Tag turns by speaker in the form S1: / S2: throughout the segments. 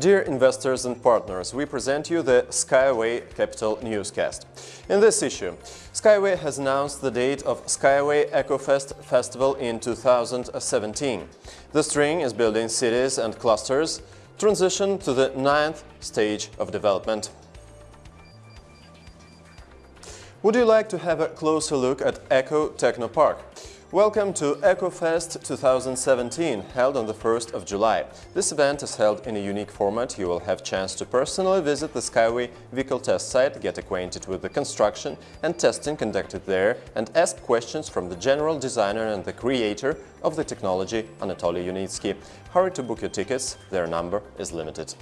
S1: Dear investors and partners, we present you the Skyway Capital Newscast. In this issue, Skyway has announced the date of Skyway EcoFest Festival in 2017. The string is building cities and clusters, transition to the ninth stage of development. Would you like to have a closer look at Eco Technopark? Welcome to EcoFest 2017, held on the 1st of July. This event is held in a unique format. You will have chance to personally visit the Skyway vehicle test site, get acquainted with the construction and testing conducted there, and ask questions from the general designer and the creator of the technology, Anatoly Yunitsky. Hurry to book your tickets, their number is limited.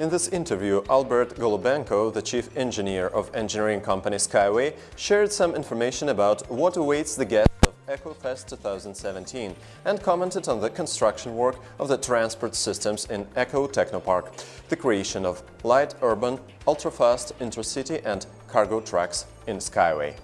S1: In this interview, Albert Golubenko, the chief engineer of engineering company Skyway, shared some information about what awaits the guests of EcoFest 2017 and commented on the construction work of the transport systems in Eco Technopark, the creation of light urban, ultra-fast intercity and cargo trucks in Skyway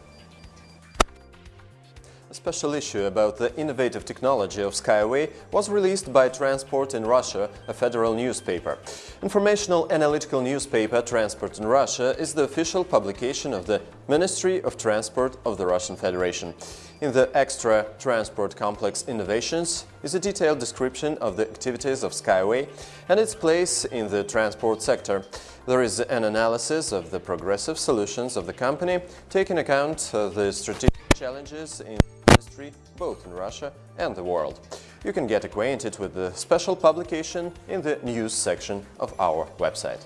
S1: special issue about the innovative technology of Skyway was released by Transport in Russia, a federal newspaper. Informational analytical newspaper Transport in Russia is the official publication of the Ministry of Transport of the Russian Federation. In the extra Transport Complex Innovations is a detailed description of the activities of Skyway and its place in the transport sector. There is an analysis of the progressive solutions of the company, taking account of the strategic challenges in industry, both in Russia and the world. You can get acquainted with the special publication in the news section of our website.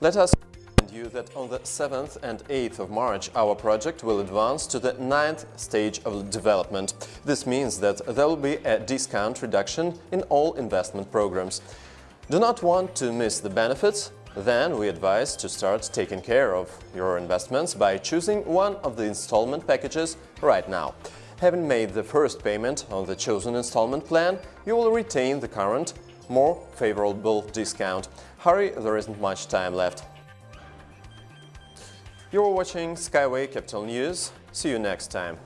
S1: Let us remind you that on the 7th and 8th of March our project will advance to the ninth stage of development. This means that there will be a discount reduction in all investment programs. Do not want to miss the benefits? Then we advise to start taking care of your investments by choosing one of the installment packages right now. Having made the first payment on the chosen installment plan, you will retain the current, more favorable discount. Hurry, there isn't much time left. You're watching Skyway Capital News. See you next time.